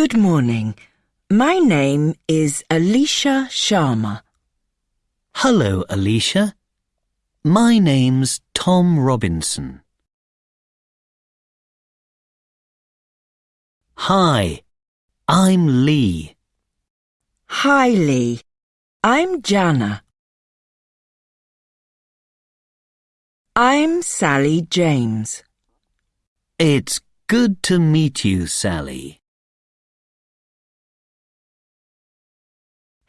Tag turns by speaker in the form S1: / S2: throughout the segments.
S1: Good morning. My name is Alicia Sharma.
S2: Hello, Alicia. My name's Tom Robinson. Hi, I'm Lee.
S1: Hi, Lee. I'm Jana. I'm Sally James.
S2: It's good to meet you, Sally.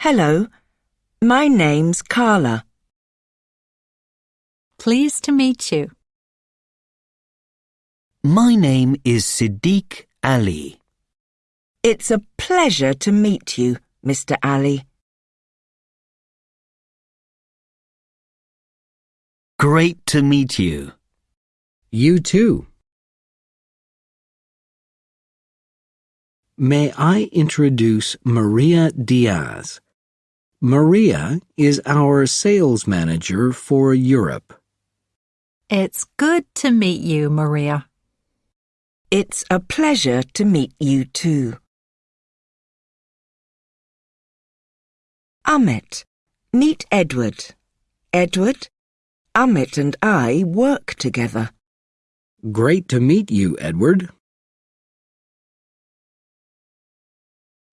S1: Hello. My name's Carla.
S3: Pleased to meet you.
S2: My name is Siddiq Ali.
S1: It's a pleasure to meet you, Mr. Ali.
S2: Great to meet you.
S4: You too. May I introduce Maria Diaz? Maria is our sales manager for Europe.
S3: It's good to meet you, Maria.
S1: It's a pleasure to meet you too. Amit. Meet Edward. Edward, Amit and I work together.
S4: Great to meet you, Edward.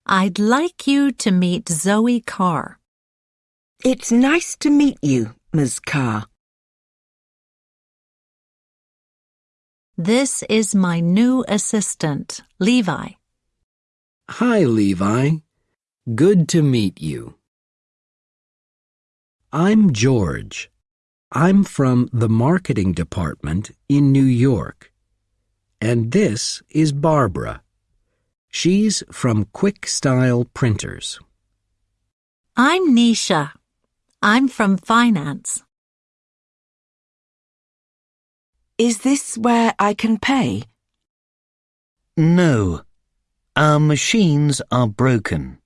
S3: I'd like you to meet Zoe Carr.
S1: It's nice to meet you, Ms. Carr.
S3: This is my new assistant, Levi.
S4: Hi, Levi. Good to meet you. I'm George. I'm from the marketing department in New York. And this is Barbara. She's from Quick Style Printers.
S3: I'm Nisha. I'm from finance.
S1: Is this where I can pay?
S2: No, our machines are broken.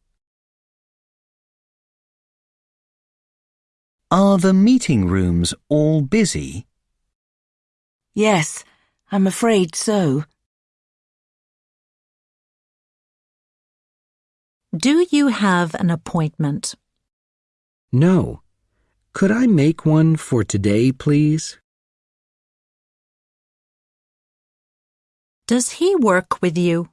S2: Are the meeting rooms all busy?
S1: Yes, I'm afraid so.
S3: Do you have an appointment?
S4: No. Could I make one for today, please?
S3: Does he work with you?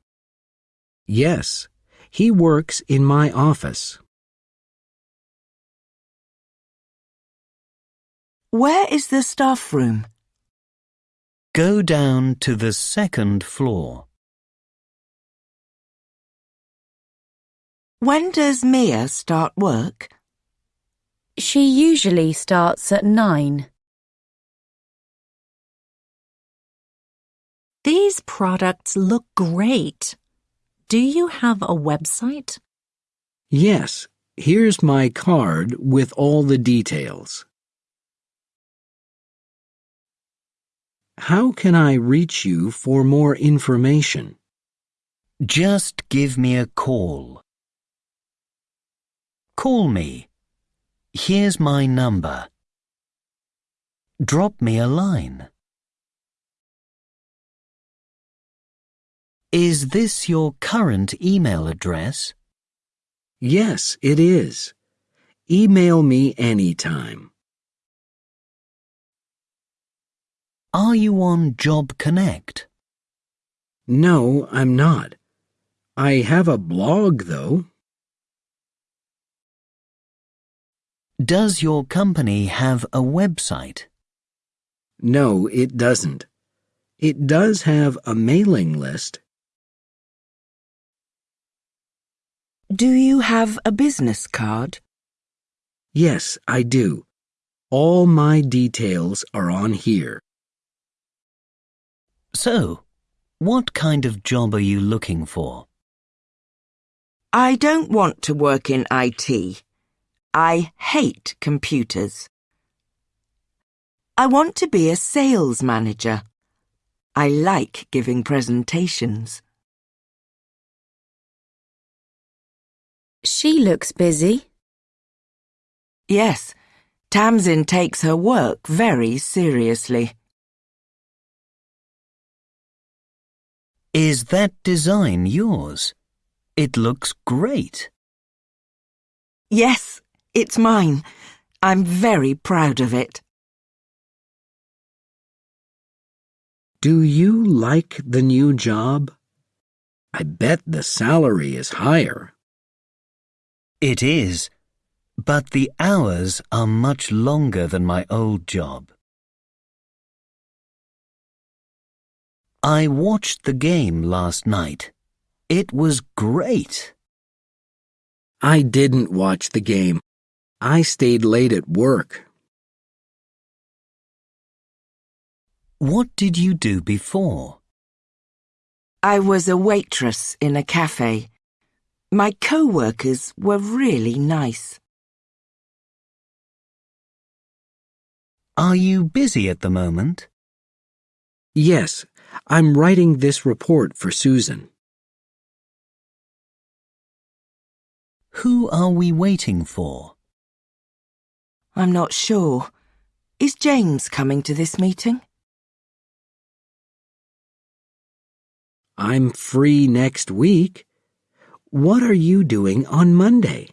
S4: Yes. He works in my office.
S1: Where is the staff room?
S2: Go down to the second floor.
S1: When does Mia start work?
S5: She usually starts at nine.
S3: These products look great. Do you have a website?
S4: Yes. Here's my card with all the details. How can I reach you for more information?
S2: Just give me a call. Call me. Here's my number. Drop me a line. Is this your current email address?
S4: Yes, it is. Email me anytime.
S2: Are you on Job Connect?
S4: No, I'm not. I have a blog, though.
S2: Does your company have a website?
S4: No, it doesn't. It does have a mailing list.
S1: Do you have a business card?
S4: Yes, I do. All my details are on here.
S2: So, what kind of job are you looking for?
S1: I don't want to work in IT. I hate computers. I want to be a sales manager. I like giving presentations.
S5: She looks busy.
S1: Yes, Tamsin takes her work very seriously.
S2: Is that design yours? It looks great.
S1: Yes, it's mine. I'm very proud of it.
S4: Do you like the new job? I bet the salary is higher.
S2: It is, but the hours are much longer than my old job. I watched the game last night. It was great.
S4: I didn't watch the game. I stayed late at work.
S2: What did you do before?
S1: I was a waitress in a cafe. My co-workers were really nice.
S2: Are you busy at the moment?
S4: Yes, I'm writing this report for Susan.
S2: Who are we waiting for?
S1: I'm not sure. Is James coming to this meeting?
S4: I'm free next week. What are you doing on Monday?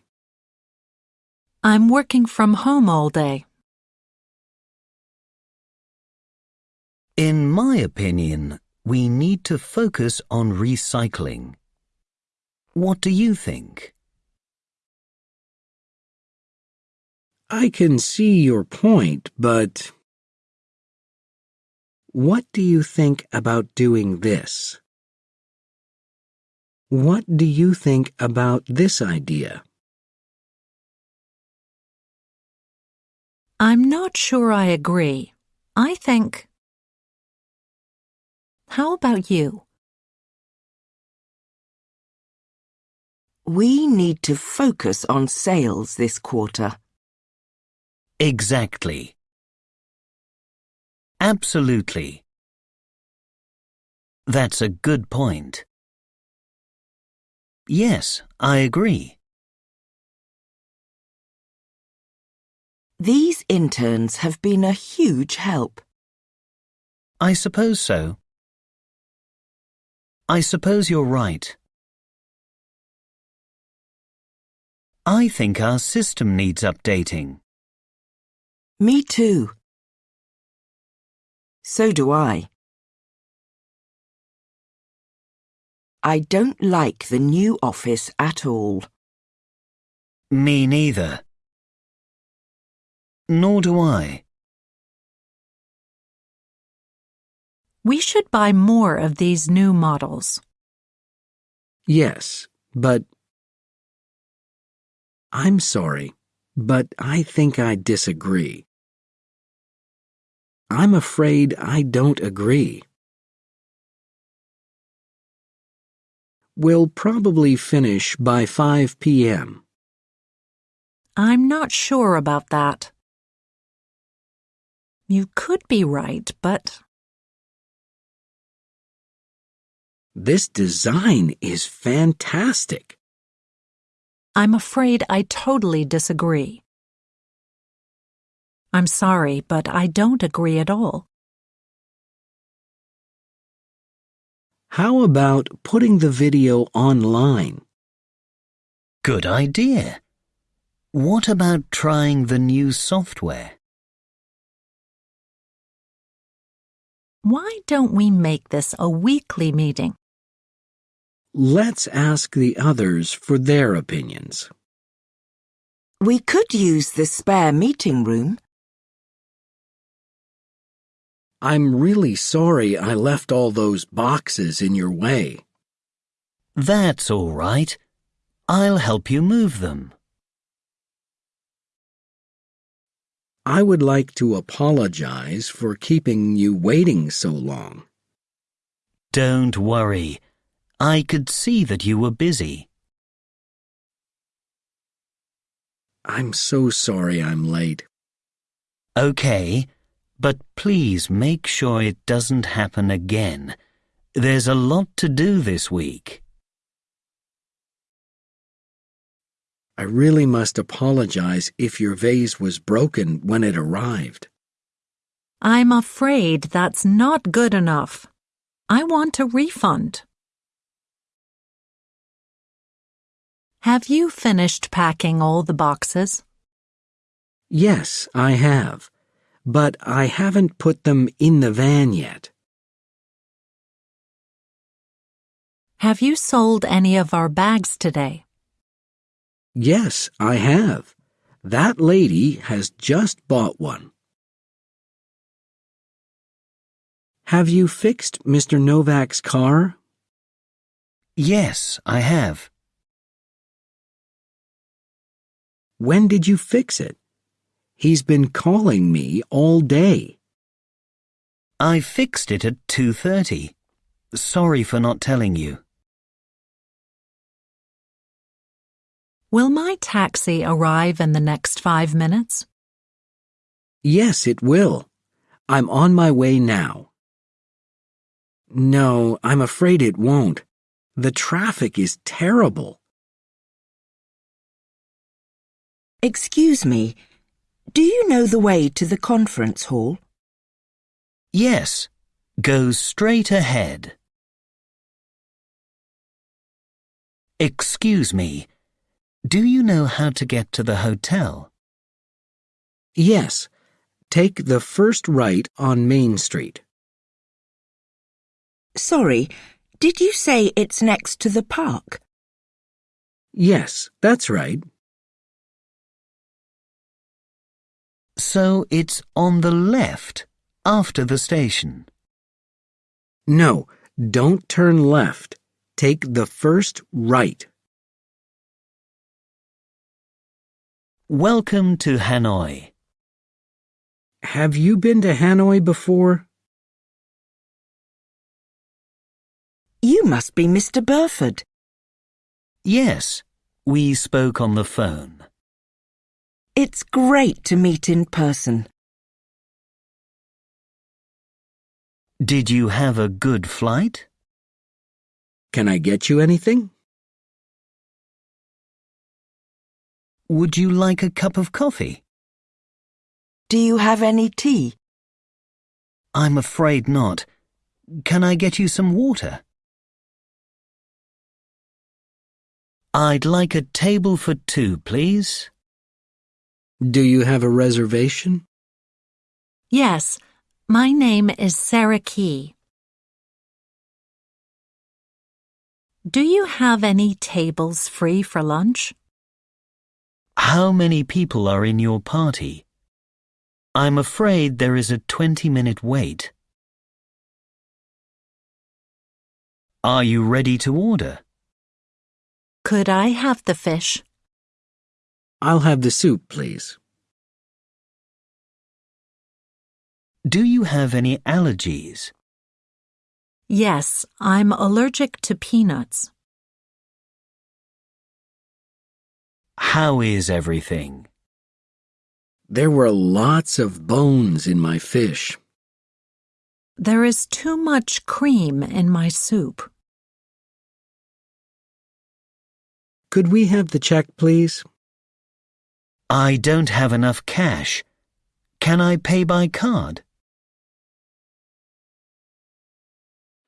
S3: I'm working from home all day.
S2: In my opinion, we need to focus on recycling. What do you think?
S4: I can see your point, but what do you think about doing this? What do you think about this idea?
S3: I'm not sure I agree. I think. How about you?
S1: We need to focus on sales this quarter.
S2: Exactly. Absolutely. That's a good point. Yes, I agree.
S1: These interns have been a huge help.
S2: I suppose so. I suppose you're right. I think our system needs updating.
S1: Me too. So do I. I don't like the new office at all.
S2: Me neither. Nor do I.
S3: We should buy more of these new models.
S4: Yes, but I'm sorry, but I think I disagree. I'm afraid I don't agree. We'll probably finish by 5 p.m.
S3: I'm not sure about that. You could be right, but
S4: This design is fantastic.
S3: I'm afraid I totally disagree. I'm sorry, but I don't agree at all.
S4: How about putting the video online?
S2: Good idea. What about trying the new software?
S3: Why don't we make this a weekly meeting?
S4: Let's ask the others for their opinions.
S1: We could use the spare meeting room.
S4: I'm really sorry I left all those boxes in your way.
S2: That's all right. I'll help you move them.
S4: I would like to apologize for keeping you waiting so long.
S2: Don't worry. I could see that you were busy.
S4: I'm so sorry I'm late.
S2: Okay, but please make sure it doesn't happen again. There's a lot to do this week.
S4: I really must apologize if your vase was broken when it arrived.
S3: I'm afraid that's not good enough. I want a refund. Have you finished packing all the boxes?
S4: Yes, I have. But I haven't put them in the van yet.
S3: Have you sold any of our bags today?
S4: Yes, I have. That lady has just bought one. Have you fixed Mr. Novak's car?
S2: Yes, I have.
S4: When did you fix it? He's been calling me all day.
S2: I fixed it at 2.30. Sorry for not telling you.
S3: Will my taxi arrive in the next five minutes?
S4: Yes, it will. I'm on my way now. No, I'm afraid it won't. The traffic is terrible.
S1: Excuse me, do you know the way to the conference hall?
S2: Yes, go straight ahead. Excuse me, do you know how to get to the hotel?
S4: Yes, take the first right on Main Street.
S1: Sorry, did you say it's next to the park?
S4: Yes, that's right.
S2: So it's on the left, after the station.
S4: No, don't turn left. Take the first right.
S2: Welcome to Hanoi.
S4: Have you been to Hanoi before?
S1: You must be Mr. Burford.
S2: Yes, we spoke on the phone.
S1: It's great to meet in person.
S2: Did you have a good flight?
S4: Can I get you anything?
S2: Would you like a cup of coffee?
S1: Do you have any tea?
S2: I'm afraid not. Can I get you some water? I'd like a table for two, please.
S4: Do you have a reservation?
S3: Yes, my name is Sarah Key. Do you have any tables free for lunch?
S2: How many people are in your party? I'm afraid there is a 20 minute wait. Are you ready to order?
S3: Could I have the fish?
S4: I'll have the soup, please.
S2: Do you have any allergies?
S3: Yes, I'm allergic to peanuts.
S2: How is everything?
S4: There were lots of bones in my fish.
S3: There is too much cream in my soup.
S4: Could we have the check, please?
S2: I don't have enough cash. Can I pay by card?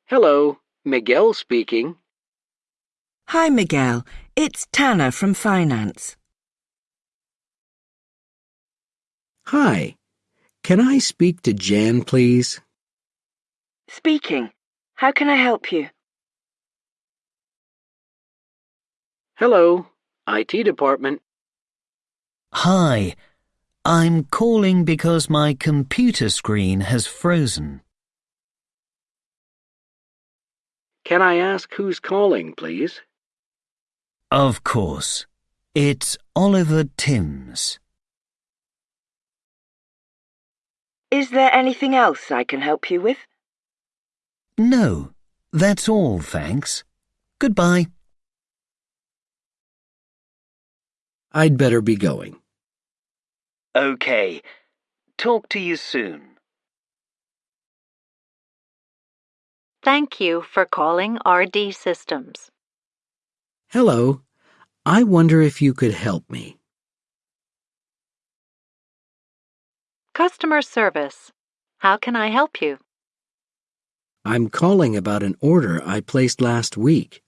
S4: Hello, Miguel speaking.
S1: Hi, Miguel. It's Tanner from Finance.
S4: Hi. Can I speak to Jan, please?
S1: Speaking. How can I help you?
S4: Hello, IT department.
S2: Hi. I'm calling because my computer screen has frozen.
S4: Can I ask who's calling, please?
S2: Of course. It's Oliver Timms.
S1: Is there anything else I can help you with?
S2: No, that's all, thanks. Goodbye.
S4: I'd better be going.
S2: Okay. Talk to you soon.
S3: Thank you for calling RD Systems.
S4: Hello. I wonder if you could help me.
S3: Customer service. How can I help you?
S4: I'm calling about an order I placed last week.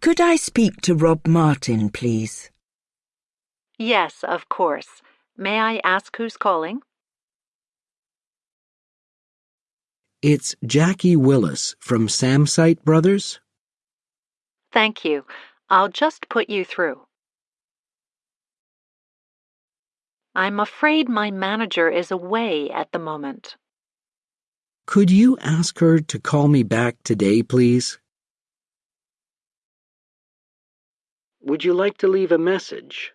S1: Could I speak to Rob Martin, please?
S3: Yes, of course. May I ask who's calling?
S4: It's Jackie Willis from Samsite Brothers.
S3: Thank you. I'll just put you through. I'm afraid my manager is away at the moment.
S4: Could you ask her to call me back today, please? Would you like to leave a message?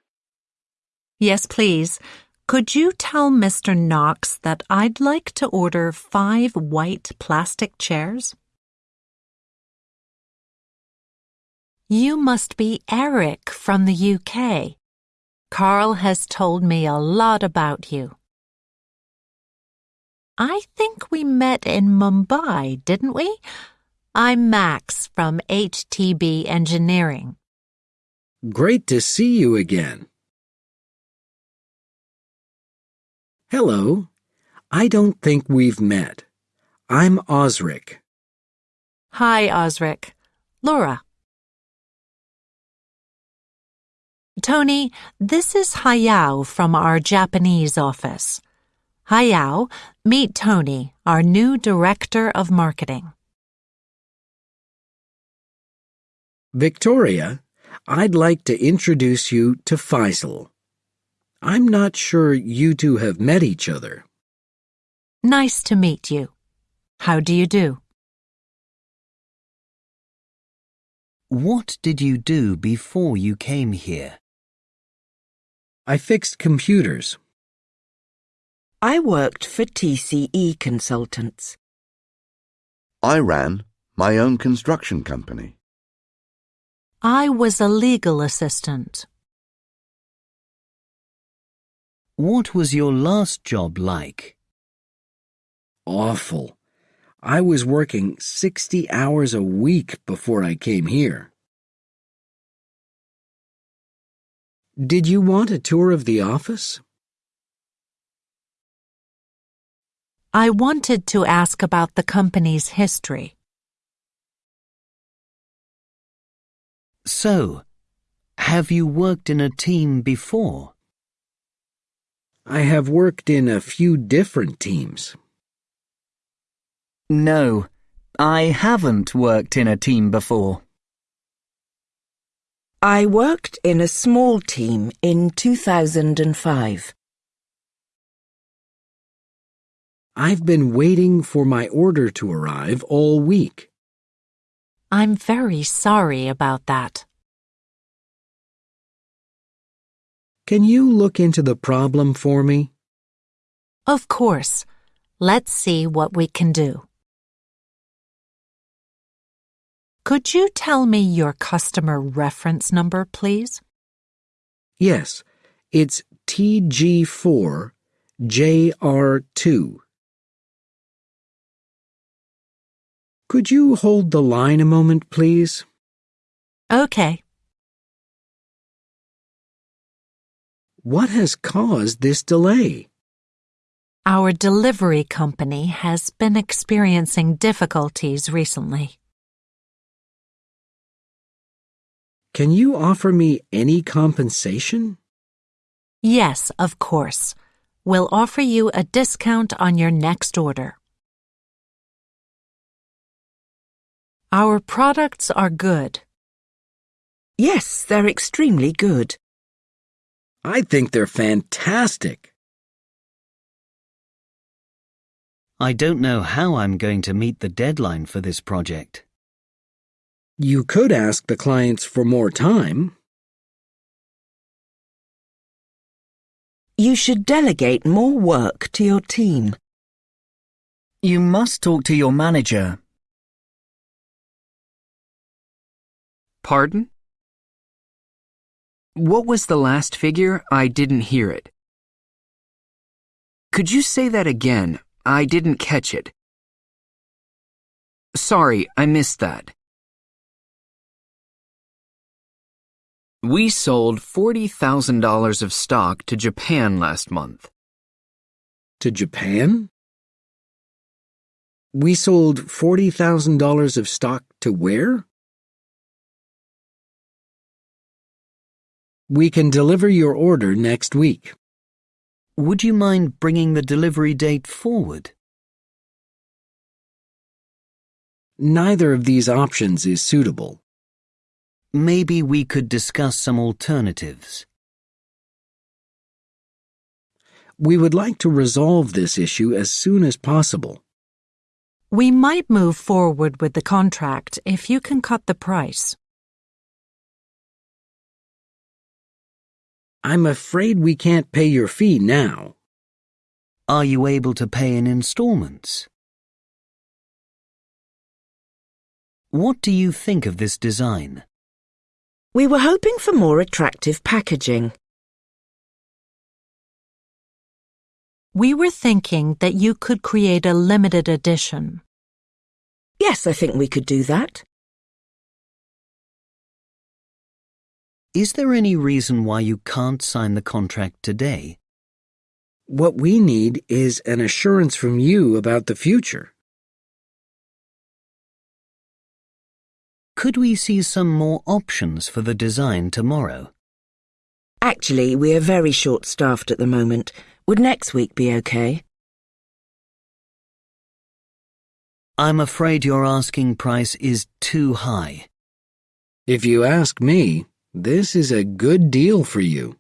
S3: Yes, please. Could you tell Mr. Knox that I'd like to order five white plastic chairs? You must be Eric from the UK. Carl has told me a lot about you. I think we met in Mumbai, didn't we? I'm Max from HTB Engineering.
S4: Great to see you again. Hello. I don't think we've met. I'm Osric.
S3: Hi, Osric. Laura. Tony, this is Hayao from our Japanese office. Hayao, meet Tony, our new Director of Marketing.
S4: Victoria, I'd like to introduce you to Faisal. I'm not sure you two have met each other.
S3: Nice to meet you. How do you do?
S2: What did you do before you came here?
S4: I fixed computers.
S1: I worked for TCE Consultants.
S6: I ran my own construction company.
S3: I was a legal assistant.
S2: What was your last job like?
S4: Awful. I was working 60 hours a week before I came here. Did you want a tour of the office?
S3: I wanted to ask about the company's history.
S2: So, have you worked in a team before?
S4: I have worked in a few different teams.
S7: No, I haven't worked in a team before.
S1: I worked in a small team in 2005.
S4: I've been waiting for my order to arrive all week.
S3: I'm very sorry about that.
S4: Can you look into the problem for me?
S3: Of course. Let's see what we can do. Could you tell me your customer reference number, please?
S4: Yes, it's TG4JR2. Could you hold the line a moment, please?
S3: Okay.
S4: What has caused this delay?
S3: Our delivery company has been experiencing difficulties recently.
S4: Can you offer me any compensation?
S3: Yes, of course. We'll offer you a discount on your next order. Our products are good.
S1: Yes, they're extremely good.
S4: I think they're fantastic.
S2: I don't know how I'm going to meet the deadline for this project.
S4: You could ask the clients for more time.
S1: You should delegate more work to your team.
S7: You must talk to your manager.
S8: Pardon? What was the last figure? I didn't hear it. Could you say that again? I didn't catch it. Sorry, I missed that. We sold $40,000 of stock to Japan last month.
S4: To Japan? We sold $40,000 of stock to where? We can deliver your order next week.
S2: Would you mind bringing the delivery date forward?
S4: Neither of these options is suitable.
S2: Maybe we could discuss some alternatives.
S4: We would like to resolve this issue as soon as possible.
S3: We might move forward with the contract if you can cut the price.
S4: I'm afraid we can't pay your fee now.
S2: Are you able to pay in installments? What do you think of this design?
S1: We were hoping for more attractive packaging.
S3: We were thinking that you could create a limited edition.
S1: Yes, I think we could do that.
S2: Is there any reason why you can't sign the contract today?
S4: What we need is an assurance from you about the future.
S2: Could we see some more options for the design tomorrow?
S1: Actually, we are very short-staffed at the moment. Would next week be okay?
S2: I'm afraid your asking price is too high.
S4: If you ask me, this is a good deal for you.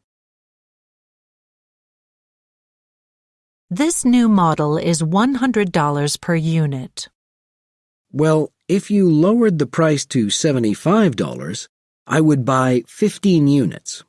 S3: This new model is $100 per unit.
S4: Well, if you lowered the price to $75, I would buy 15 units.